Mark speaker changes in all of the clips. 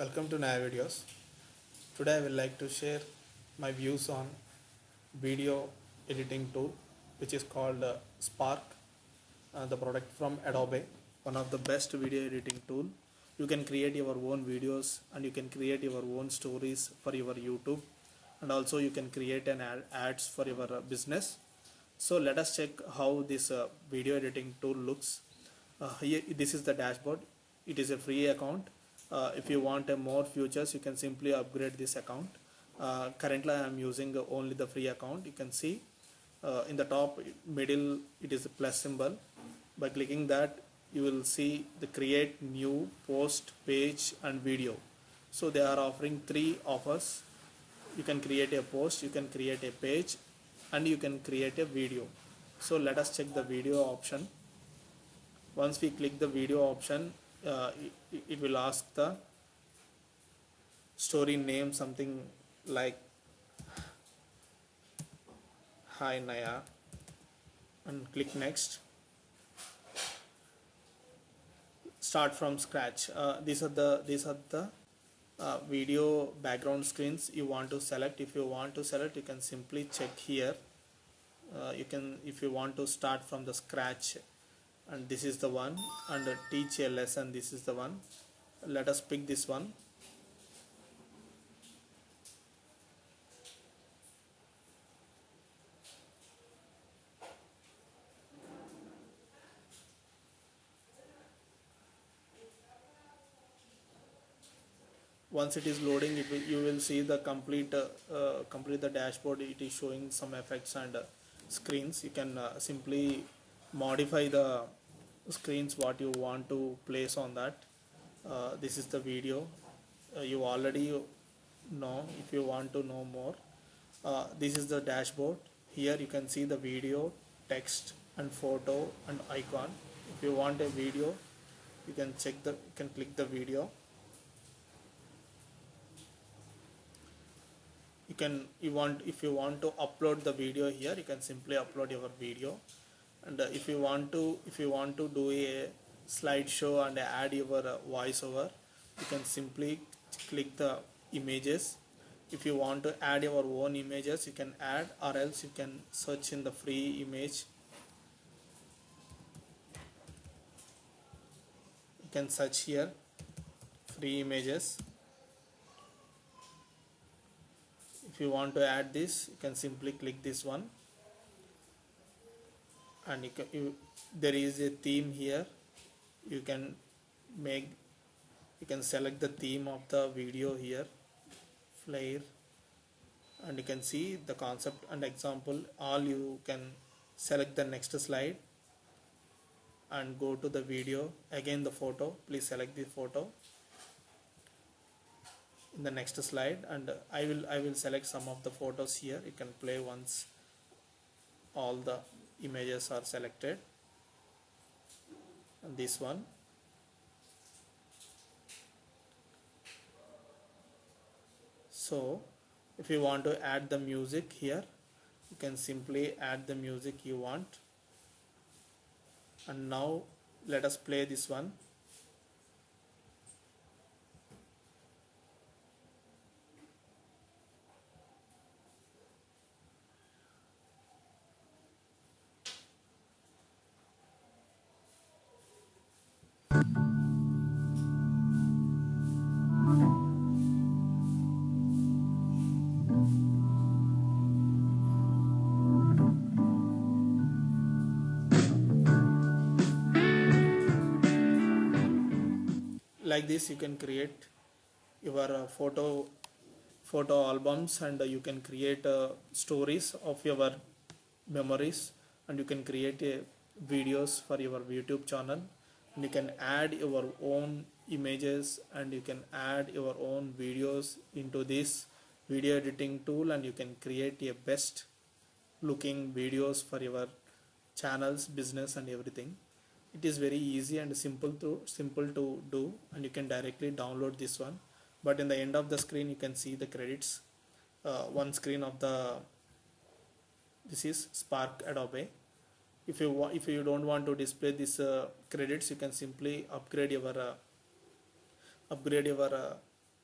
Speaker 1: Welcome to Naya Videos. Today I will like to share my views on video editing tool which is called uh, Spark, uh, the product from Adobe, one of the best video editing tool. You can create your own videos and you can create your own stories for your YouTube and also you can create an ad, ads for your uh, business. So let us check how this uh, video editing tool looks. Uh, here, this is the dashboard. It is a free account. Uh, if you want more features, you can simply upgrade this account. Uh, currently, I am using only the free account. You can see uh, in the top middle, it is a plus symbol. By clicking that, you will see the create new post page and video. So they are offering three offers. You can create a post, you can create a page, and you can create a video. So let us check the video option once we click the video option uh, it, will ask the story name something like hi Naya and click next. Start from scratch. Uh, these are the these are the uh, video background screens you want to select. If you want to select you can simply check here. Uh, you can if you want to start from the scratch and this is the one. And uh, teach a lesson this is the one. Let us pick this one. Once it is loading it will, you will see the complete uh, uh, complete the dashboard. It is showing some effects and uh, screens. You can uh, simply modify the screens what you want to place on that. Uh, this is the video. Uh, you already know if you want to know more. Uh, this is the dashboard. Here you can see the video text and photo and icon. If you want a video you can check the you can click the video. You can you want if you want to upload the video here you can simply upload your video and uh, if you want to if you want to do a slideshow and add your uh, voiceover you can simply click the images. If you want to add your own images you can add or else you can search in the free image. You can search here free images. If you want to add this you can simply click this one and you can, you, there is a theme here. You can make you can select the theme of the video here flare and you can see the concept and example. All you can select the next slide and go to the video. Again the photo. Please select the photo in the next slide. And I will I will select some of the photos here. You can play once all the images are selected. And this one. So if you want to add the music here you can simply add the music you want. And now let us play this one like this you can create your uh, photo photo albums and uh, you can create uh, stories of your memories and you can create uh, videos for your youtube channel. And you can add your own images and you can add your own videos into this video editing tool and you can create a best looking videos for your channels business and everything it is very easy and simple to simple to do and you can directly download this one. But in the end of the screen you can see the credits. Uh, one screen of the this is spark adobe. If you want if you don't want to display this uh, credits you can simply upgrade your uh, upgrade your uh,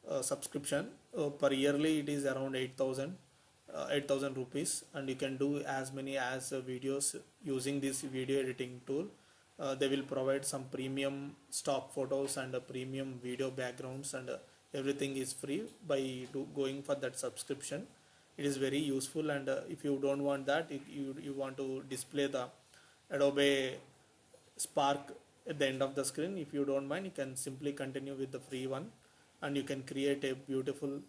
Speaker 1: uh, subscription. Uh, per yearly it is around 8000 uh, 8000 rupees. And you can do as many as videos using this video editing tool uh, they will provide some premium stock photos and uh, premium video backgrounds and uh, everything is free by do, going for that subscription. It is very useful and uh, if you don't want that if you, you want to display the adobe spark at the end of the screen. If you don't mind you can simply continue with the free one and you can create a beautiful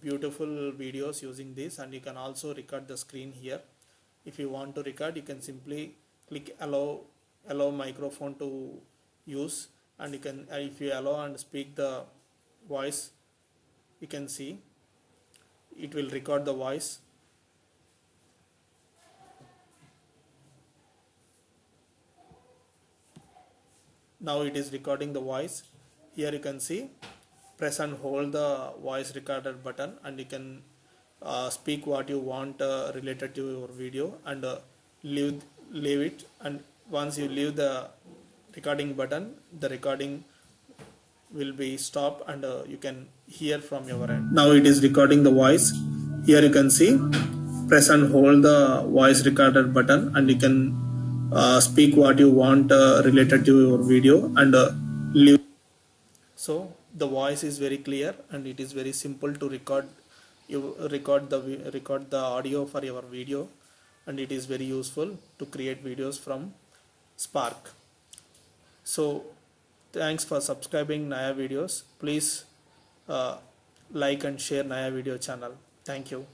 Speaker 1: beautiful videos using this. And you can also record the screen here. If you want to record you can simply click allow allow microphone to use. And you can uh, if you allow and speak the voice you can see. It will record the voice. Now it is recording the voice. Here you can see. Press and hold the voice recorder button and you can uh, speak what you want uh, related to your video and uh, leave leave it and once you leave the recording button the recording will be stopped and uh, you can hear from your end. Now it is recording the voice. Here you can see press and hold the voice recorder button and you can uh, speak what you want uh, related to your video and uh, leave. So the voice is very clear and it is very simple to record you record the record the audio for your video and it is very useful to create videos from spark. So thanks for subscribing naya videos. Please uh, like and share naya video channel. Thank you